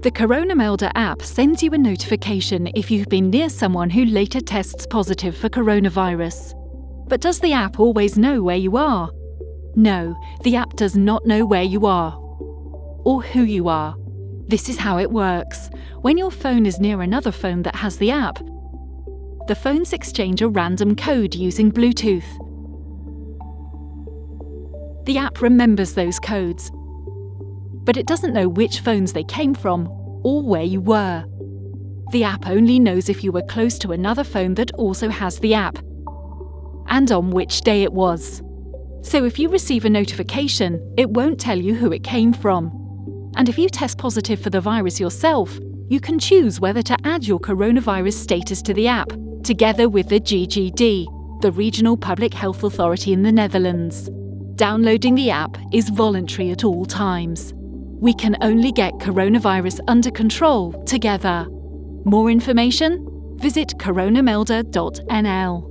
The Corona Melder app sends you a notification if you've been near someone who later tests positive for coronavirus. But does the app always know where you are? No, the app does not know where you are or who you are. This is how it works. When your phone is near another phone that has the app, the phones exchange a random code using Bluetooth. The app remembers those codes, but it doesn't know which phones they came from or where you were. The app only knows if you were close to another phone that also has the app, and on which day it was. So if you receive a notification, it won't tell you who it came from. And if you test positive for the virus yourself, you can choose whether to add your coronavirus status to the app, together with the GGD, the Regional Public Health Authority in the Netherlands. Downloading the app is voluntary at all times. We can only get coronavirus under control together. More information? Visit coronamelder.nl.